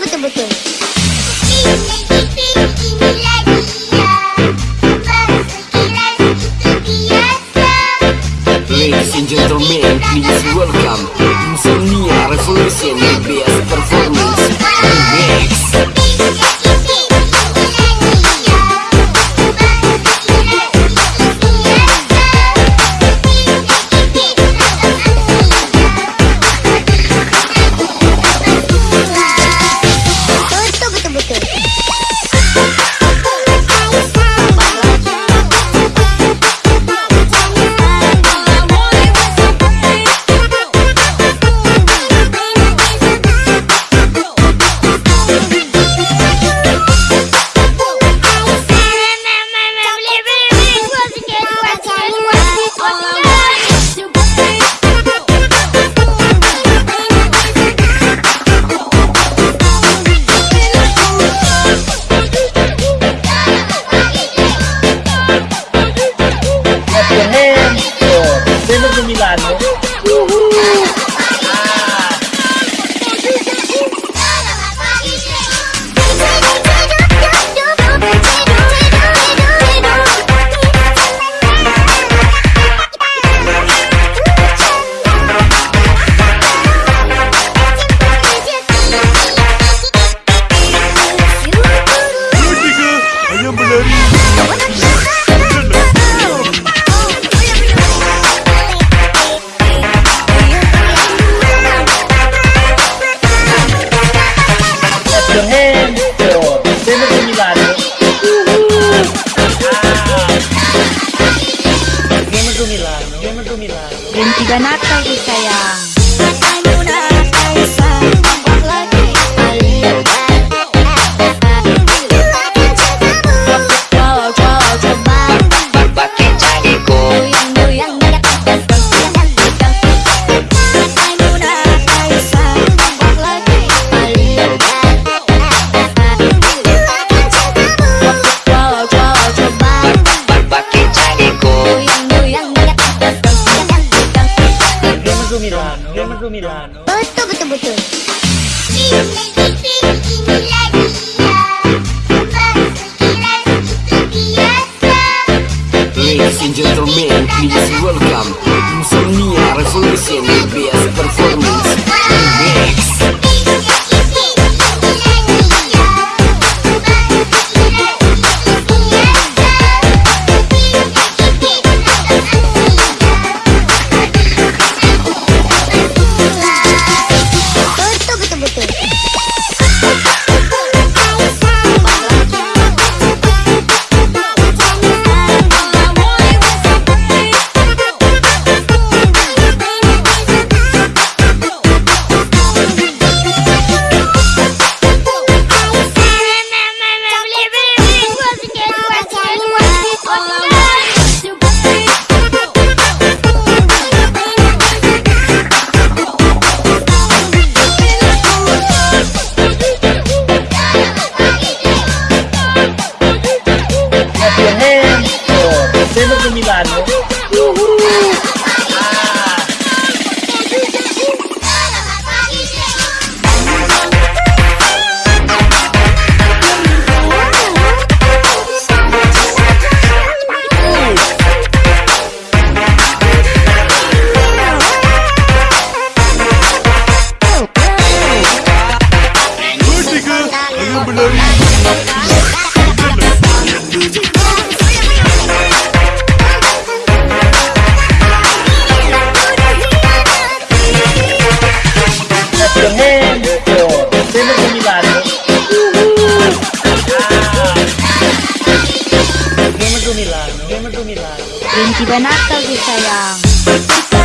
betul-betul. Ladies and gentlemen, please welcome Insomnia Revolution do Milagre. Uhul! Senator Milano. Senator Milano. Benci banget lagi sayang. Senator Milano. Senator Milano. Betul betul-betul. Ladies ano. Ganata Visayang